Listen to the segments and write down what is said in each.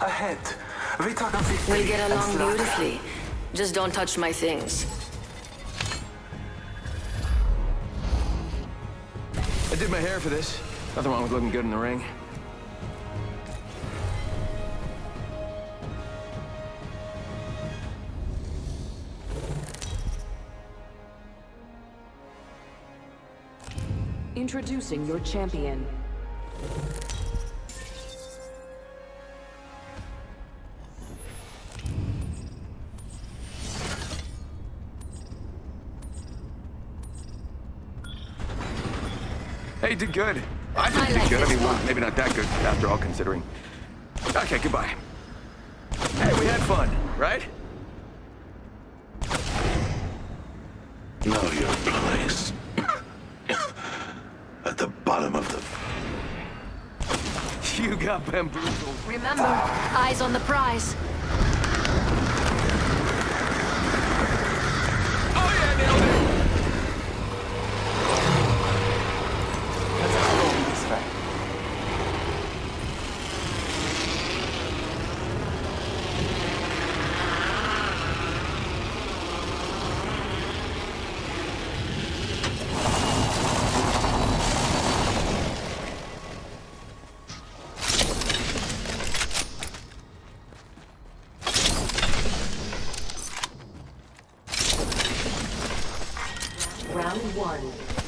Ahead. We talk of victory We get along beautifully. Just don't touch my things. I did my hair for this. Nothing wrong with looking good in the ring. Introducing your champion. Hey, did good. I think I did like good. I mean, well, maybe not that good after all considering. Okay, goodbye. Hey, we had fun, right? Know your place. At the bottom of the... You got bamboozled. Remember, eyes on the prize.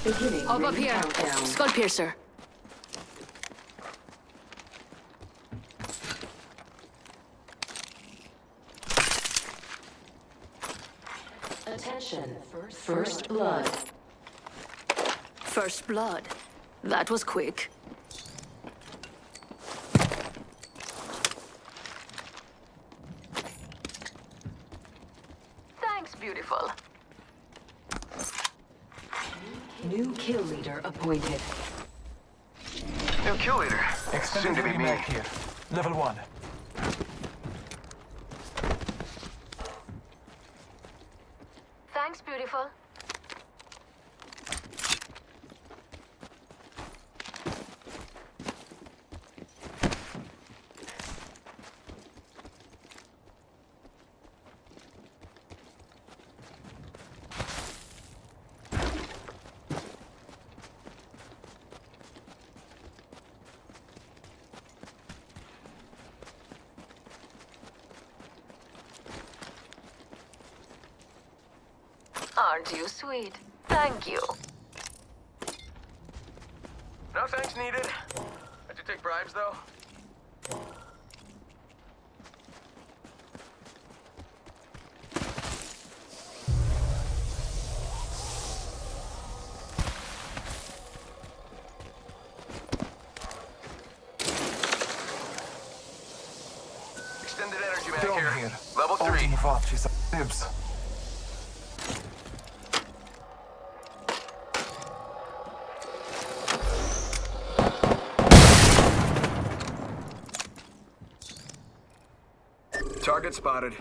Beginning Up here. countdown. Skull piercer. Attention. First blood. First blood. That was quick. Thanks, beautiful. New kill leader appointed. New kill leader. Soon Extended to be heavy me. here. Level one. Thanks, beautiful. Aren't you sweet? Thank you. No thanks needed. I do take bribes, though. Target spotted.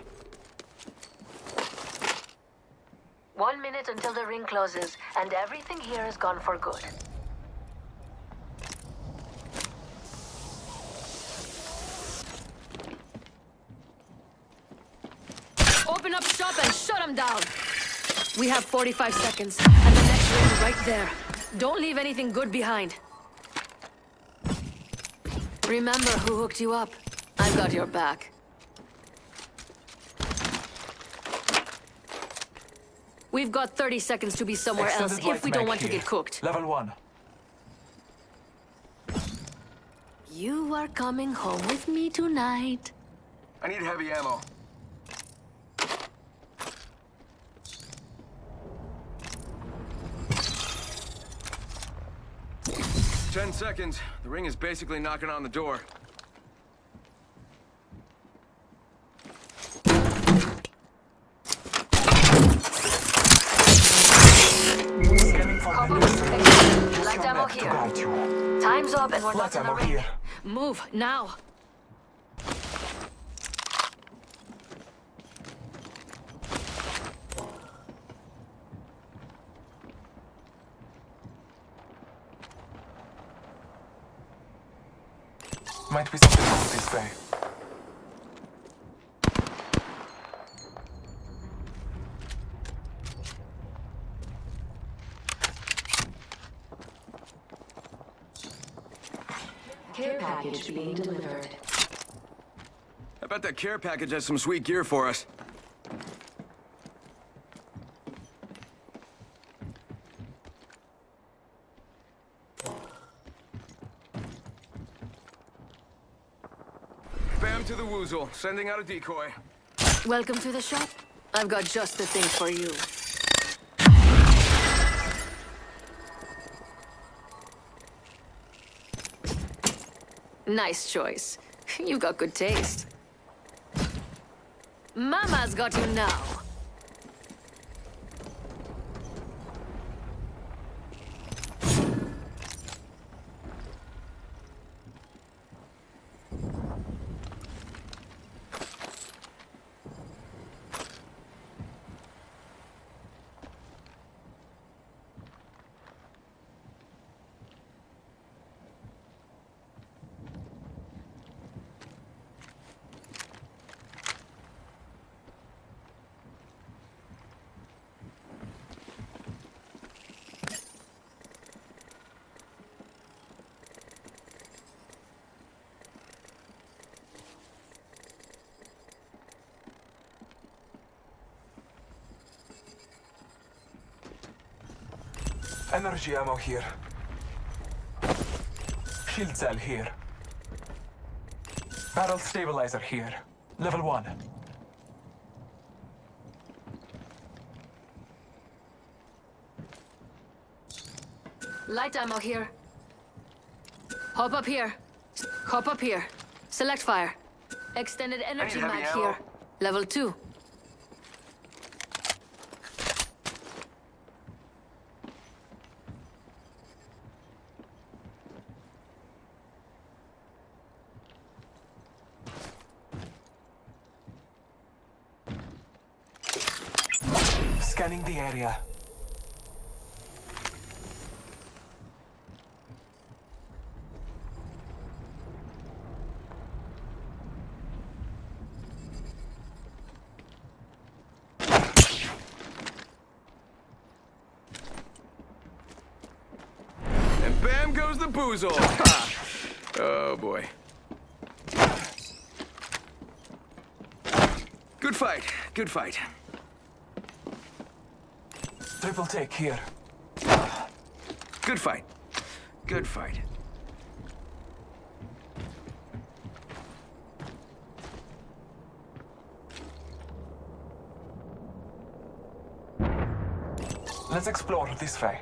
One minute until the ring closes, and everything here is gone for good. Open up shop and shut them down. We have 45 seconds, and the next ring is right there. Don't leave anything good behind. Remember who hooked you up. I've got your back. We've got 30 seconds to be somewhere else if we don't mag want to get cooked. Level one. You are coming home with me tonight. I need heavy ammo. Ten seconds. The ring is basically knocking on the door. and we're not in the. Here. Move, now. Might be something on this way. Being delivered. I bet that care package has some sweet gear for us. Bam to the woozle, sending out a decoy. Welcome to the shop. I've got just the thing for you. Nice choice. You've got good taste. Mama's got you now. Energy ammo here. Shield cell here. Barrel stabilizer here. Level 1. Light ammo here. Hop up here. Hop up here. Select fire. Extended energy mag here. Level 2. Scanning the area. And bam goes the boozle. Oh boy. Good fight. Good fight. Triple take here. Good fight. Good fight. Let's explore this way.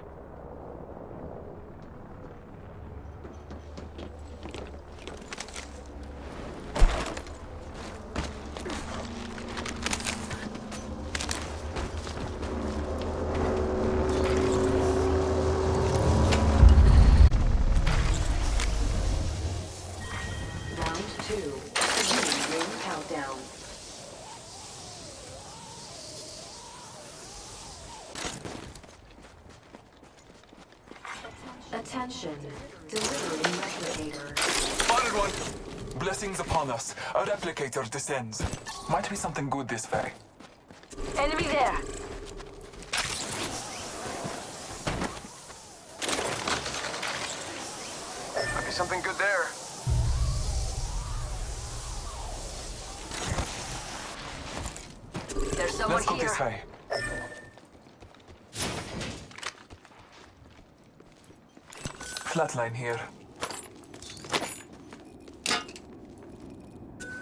Round two. Beginning ring countdown. Attention. Delivering replicator. Spotted one. Blessings upon us. A replicator descends. Might be something good this way. Enemy there. Might be something good there. There's someone Let's go here. this way. Flatline here.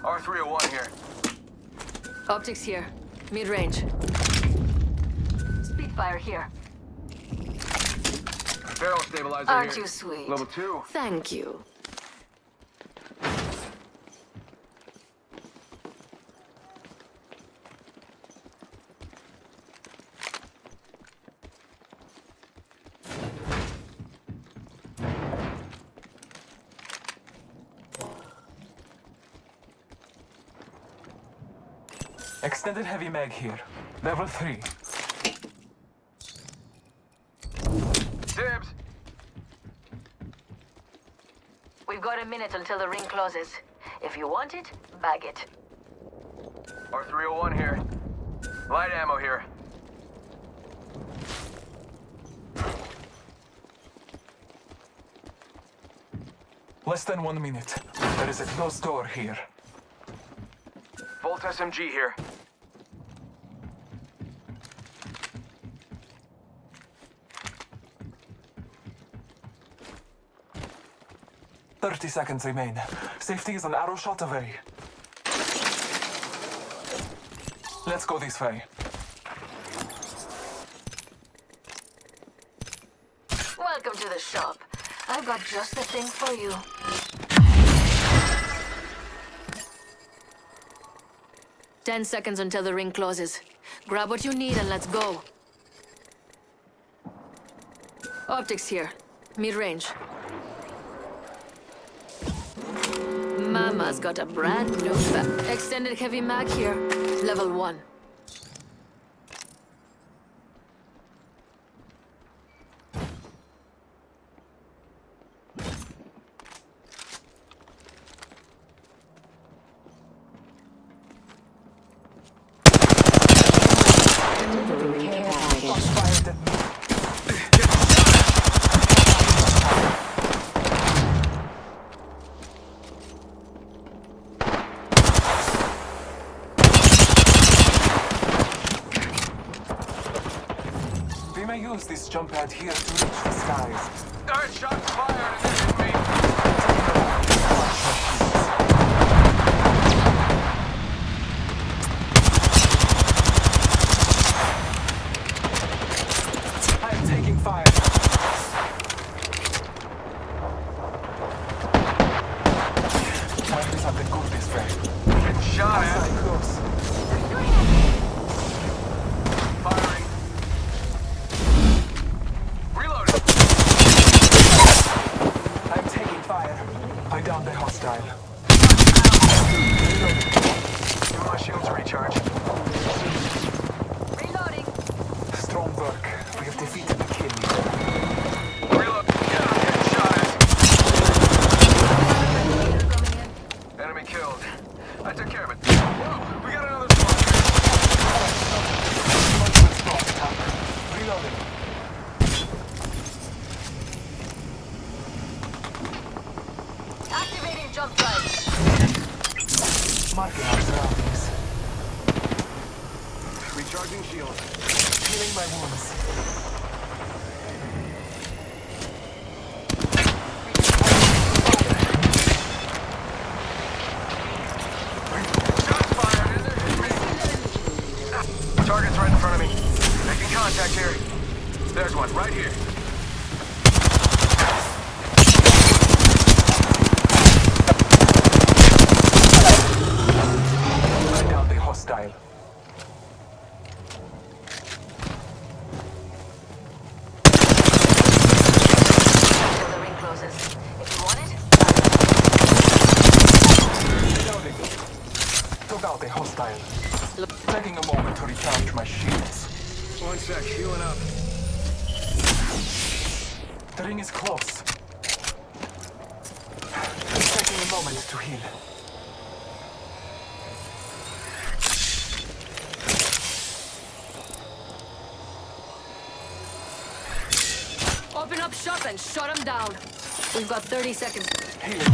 R301 here. Optics here. Mid-range. Spitfire here. Barrel stabilizer Aren't here. you sweet? Level two. Thank you. Extended heavy mag here. Level 3. Dibs. We've got a minute until the ring closes. If you want it, bag it. R301 here. Light ammo here. Less than one minute. There is a closed door here. Volt SMG here. Thirty seconds remain. Safety is an arrow shot away. Let's go this way. Welcome to the shop. I've got just the thing for you. Ten seconds until the ring closes. Grab what you need and let's go. Optics here. Mid-range. Mama's got a brand new Extended heavy mag here. Level 1. Delivering care package. Fired at me. We may use this jump pad here to reach the skies. Alright, shots fired and they're hitting me. I am taking fire. Might be something good this way. Getting shot at. Outside close. Firing. Reloading. I'm taking fire. I downed the hostile. Give my shields a recharge. Reloading. Strong work. We have defeated the kill leader. Reload. Yeah, I'm getting shot at. Coming in. Enemy killed. I took care of it. Whoa, we got another squad. Multiple strong attack. Reloading. Activating jump drive. Marking our surroundings. Recharging shield. Healing my wounds. Shots fired and they're hitting me. Target's right in front of me. Making contact here. There's one, right here. I downed the hostile. Until the ring closes. If you want it, Reloading. Took out the hostile. Taking a moment to recharge my shields. One sec, healing up. The ring is close. Taking a moment to heal. open up shop and shut them down. We've got 30 seconds. Healing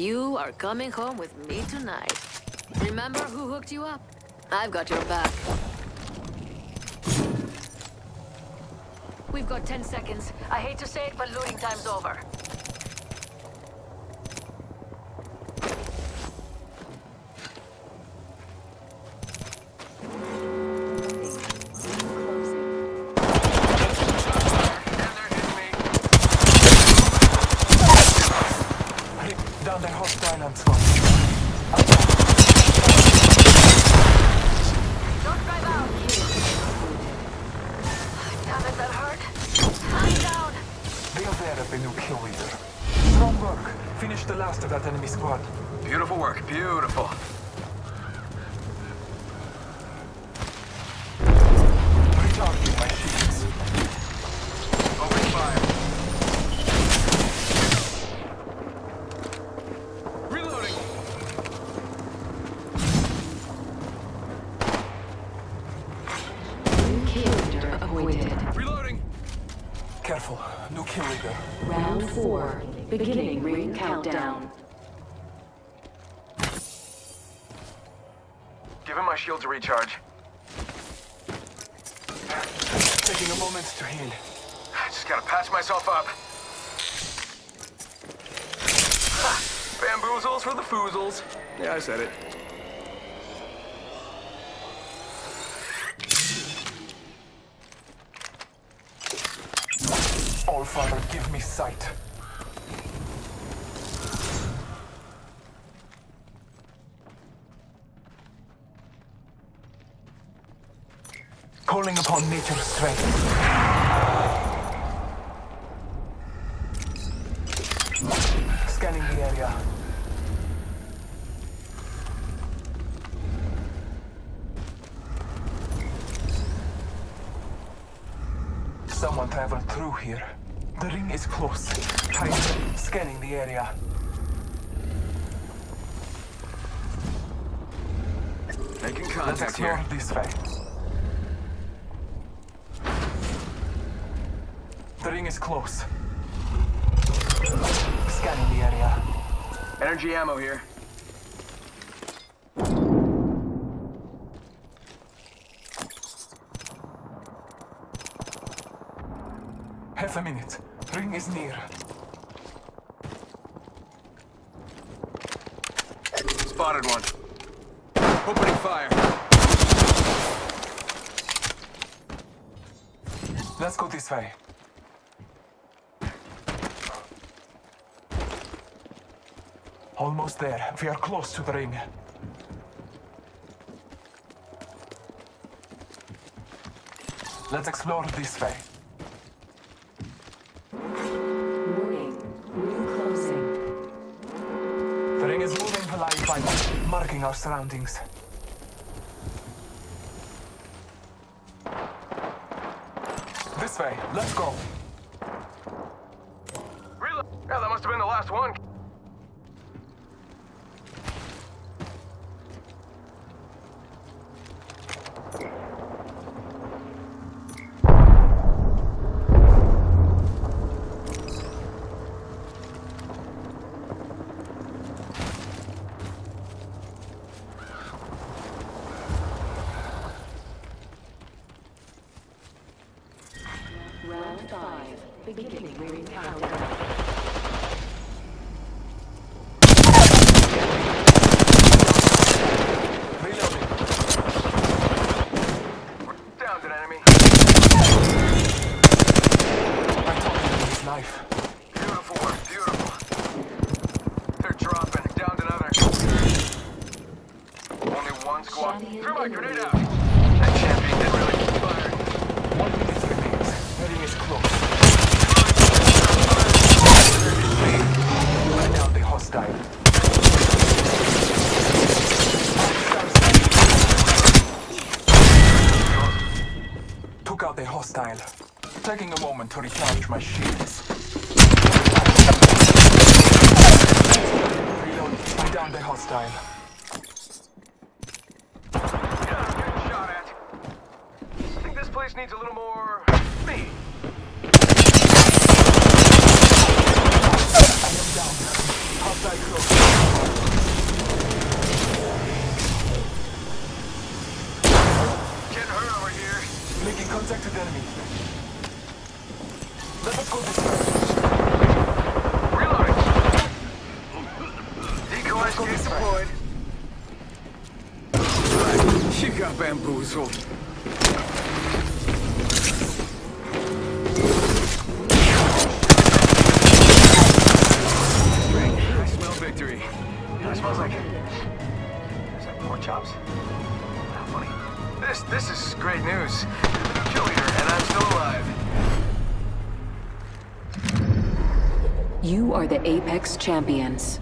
You are coming home with me tonight. Remember who hooked you up? I've got your back. We've got 10 seconds. I hate to say it, but looting time's over. squad. Beautiful work, beautiful. My shields. Open fire. Reloading. New kill. Reloading. Careful, No kill leader. Round four, beginning ring countdown. Giving my shields a recharge. Taking a moment to heal. I just gotta patch myself up. Ha! Bamboozles for the foozles. Yeah, I said it. All Father, give me sight. Calling upon nature's strength. Scanning the area. Someone traveled through here. The ring is close. Time scanning the area. Making contact here. this way. The ring is close. Scanning the area. Energy ammo here. Half a minute. Ring is near. Spotted one. Opening fire. Let's go this way. Almost there. We are close to the ring. Let's explore this way. Ring closing. The ring is moving to light by marking our surroundings. This way. Let's go. Reload. Yeah, that must have been the last one. Round five. Beginning ring countdown. Reloading. We're down an enemy. I told him his life. Beautiful work, beautiful. They're dropping. Down another. Only one squad. Champion Threw my grenade hostile. Took out the hostile. Taking a moment to recharge my shields. Reload. Down the hostile. Yeah, getting shot at. I think this place needs a little more me. I am down. Hostile close. Getting hurt over here. Making contact with enemy. Let us go this way. Reloading. Decoy go this deployed. You got bamboozled. You are the Apex Champions.